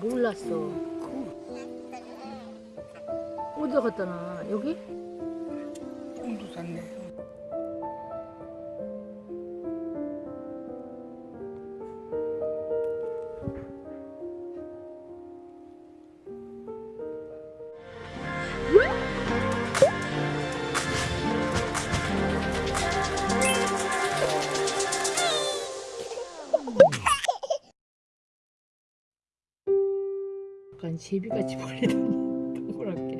몰랐어. 어디 갔다 나 여기? 홍도 샀네. 제비같이 벌리더니 음. 동그랗게.